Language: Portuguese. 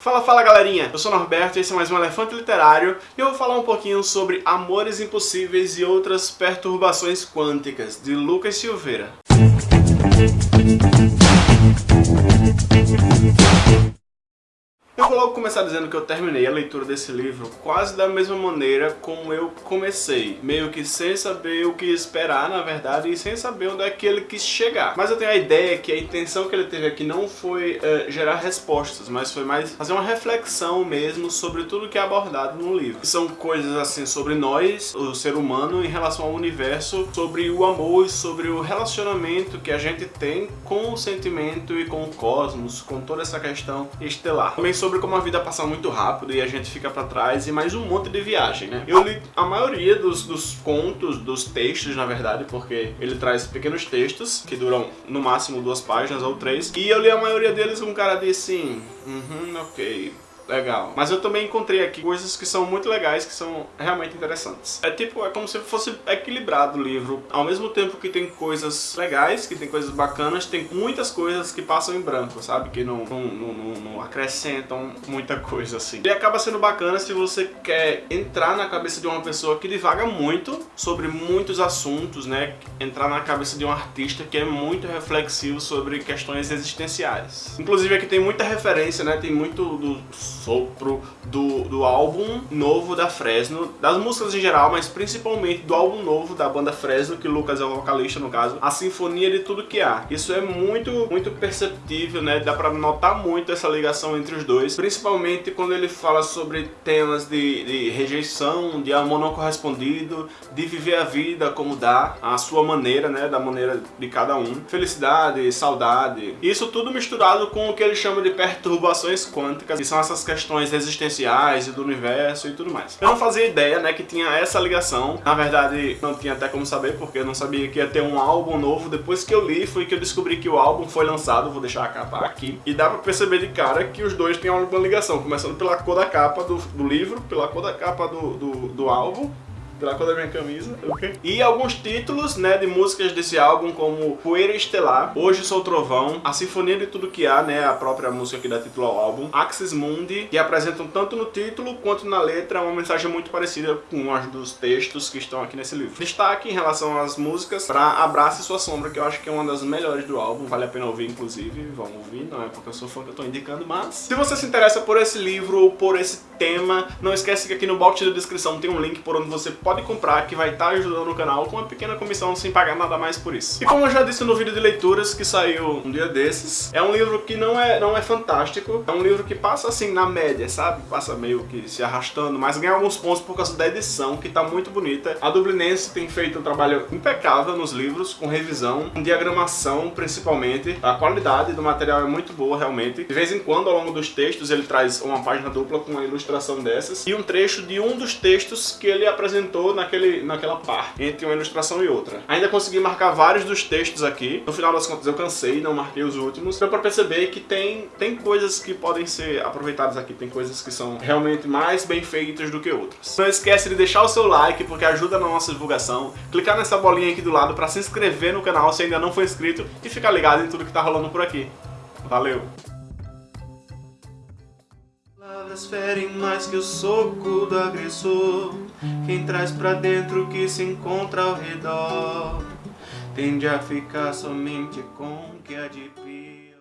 Fala, fala galerinha! Eu sou Norberto e esse é mais um Elefante Literário e eu vou falar um pouquinho sobre Amores Impossíveis e Outras Perturbações Quânticas, de Lucas Silveira. Vou logo começar dizendo que eu terminei a leitura desse livro quase da mesma maneira como eu comecei, meio que sem saber o que esperar, na verdade, e sem saber onde é que ele quis chegar. Mas eu tenho a ideia que a intenção que ele teve aqui não foi uh, gerar respostas, mas foi mais fazer uma reflexão mesmo sobre tudo que é abordado no livro. São coisas assim sobre nós, o ser humano, em relação ao universo, sobre o amor e sobre o relacionamento que a gente tem com o sentimento e com o cosmos, com toda essa questão estelar. Também sobre sobre como a vida passa muito rápido e a gente fica pra trás e mais um monte de viagem, né? Eu li a maioria dos, dos contos, dos textos, na verdade, porque ele traz pequenos textos que duram no máximo duas páginas ou três. E eu li a maioria deles com um cara de assim, uhum, ok, legal. Mas eu também encontrei aqui coisas que são muito legais, que são realmente interessantes. É tipo, é como se fosse equilibrado o livro. Ao mesmo tempo que tem coisas legais, que tem coisas bacanas, tem muitas coisas que passam em branco, sabe? Que não, não, não, não acrescentam muita coisa assim. E acaba sendo bacana se você quer entrar na cabeça de uma pessoa que divaga muito sobre muitos assuntos, né? Entrar na cabeça de um artista que é muito reflexivo sobre questões existenciais. Inclusive aqui tem muita referência, né? Tem muito do sopro do, do álbum novo da Fresno, das músicas em geral, mas principalmente do álbum novo da banda Fresno, que Lucas é o vocalista no caso, a sinfonia de tudo que há. Isso é muito, muito perceptível, né? Dá pra notar muito essa ligação entre os dois, principalmente quando ele fala sobre temas de, de rejeição, de amor não correspondido, de viver a vida como dá, a sua maneira, né? Da maneira de cada um. Felicidade, saudade. Isso tudo misturado com o que ele chama de perturbações quânticas, que são essas questões existenciais e do universo e tudo mais. Eu não fazia ideia, né, que tinha essa ligação. Na verdade, não tinha até como saber, porque eu não sabia que ia ter um álbum novo. Depois que eu li, foi que eu descobri que o álbum foi lançado. Vou deixar a capa aqui. E dá pra perceber de cara que os dois têm alguma ligação. Começando pela cor da capa do, do livro, pela cor da capa do, do, do álbum cor da minha camisa, ok? E alguns títulos, né, de músicas desse álbum, como Poeira Estelar, Hoje Sou Trovão, A Sinfonia de Tudo Que Há, né, a própria música que dá título ao álbum, Axis Mundi, que apresentam tanto no título quanto na letra uma mensagem muito parecida com as dos textos que estão aqui nesse livro. Destaque em relação às músicas para Abraça Sua Sombra, que eu acho que é uma das melhores do álbum, vale a pena ouvir, inclusive, vamos ouvir, não é porque eu sou fã que eu tô indicando, mas... Se você se interessa por esse livro ou por esse tema, não esquece que aqui no box de descrição tem um link por onde você pode comprar, que vai estar ajudando o canal com uma pequena comissão sem pagar nada mais por isso. E como eu já disse no vídeo de leituras que saiu um dia desses, é um livro que não é, não é fantástico, é um livro que passa assim na média, sabe? Passa meio que se arrastando, mas ganha alguns pontos por causa da edição, que tá muito bonita. A Dublinense tem feito um trabalho impecável nos livros, com revisão, com diagramação principalmente. A qualidade do material é muito boa, realmente. De vez em quando, ao longo dos textos, ele traz uma página dupla com uma ilustração dessas e um trecho de um dos textos que ele apresentou naquele, naquela parte, entre uma ilustração e outra. Ainda consegui marcar vários dos textos aqui. No final das contas eu cansei, não marquei os últimos. Deu pra perceber que tem, tem coisas que podem ser aproveitadas aqui. Tem coisas que são realmente mais bem feitas do que outras. Não esquece de deixar o seu like, porque ajuda na nossa divulgação. Clicar nessa bolinha aqui do lado pra se inscrever no canal se ainda não for inscrito. E ficar ligado em tudo que tá rolando por aqui. Valeu! Palavras ferem mais que o soco do agressor. Quem traz pra dentro o que se encontra ao redor Tende a ficar somente com o que pior